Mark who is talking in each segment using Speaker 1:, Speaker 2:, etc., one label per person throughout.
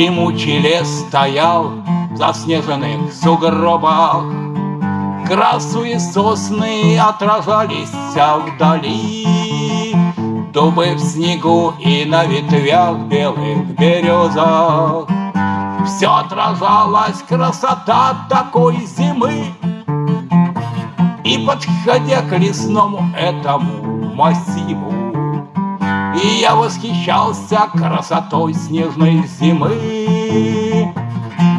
Speaker 1: Дремучий лес стоял в заснеженных сугробах Красные сосны отражались вдали. Дубы в снегу и на ветвях белых березах. Все отражалась красота такой зимы. И подходя к лесному этому массиву И я восхищался красотой снежной зимы.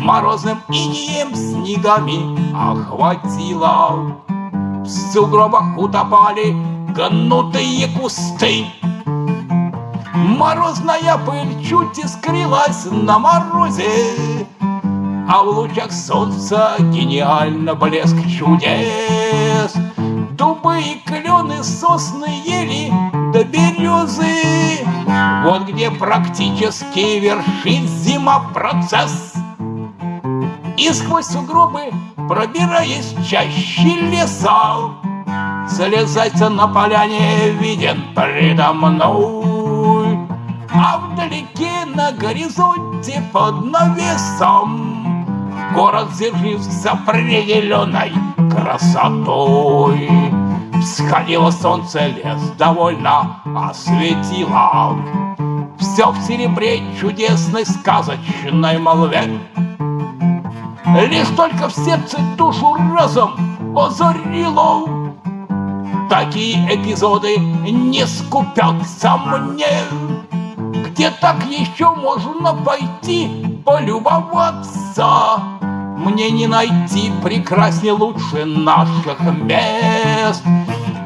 Speaker 1: Морозным инеем снегами охватило. В сугробах утопали гнутые кусты. Морозная пыль чуть искрилась на морозе А в лучах солнца гениально блеск чудес Дубы и клены, сосны, ели до березы Вот где практически вершит зима процесс. И сквозь сугробы, пробираясь чаще леса Залезать на поляне виден предо мной. А вдалеке на горизонте под навесом Город зижился определенной красотой Всходило солнце, лес довольно осветило Все в серебре чудесной сказочной молве. Лишь только в сердце душу разом озарило. Такие эпизоды не скупятся мне. Где так еще можно пойти полюбоваться? Мне не найти прекраснее лучше наших мест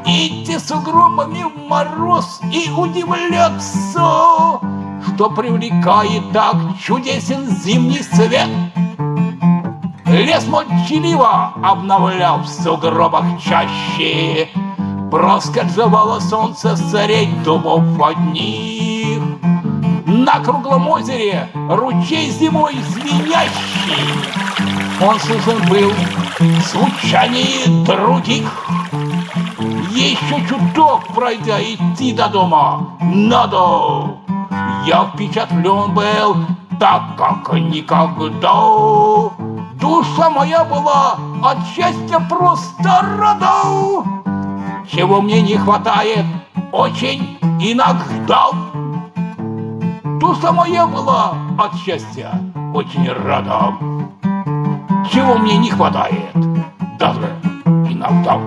Speaker 1: Идти сугробами в мороз и удивляться Что привлекает так чудесен зимний свет. Лес молчаливо обновлял в сугробах чаще Проскользывало солнце средь дубов одних. На круглом озере ручей зимой звенящий. Он сужен был случайнее других Еще чуток пройдя идти до дома надо Я впечатлен был так, как никогда Душа моя была от счастья просто рада чего мне не хватает очень иногда. Душа моя была от счастья очень рада. Чего мне не хватает даже иногда.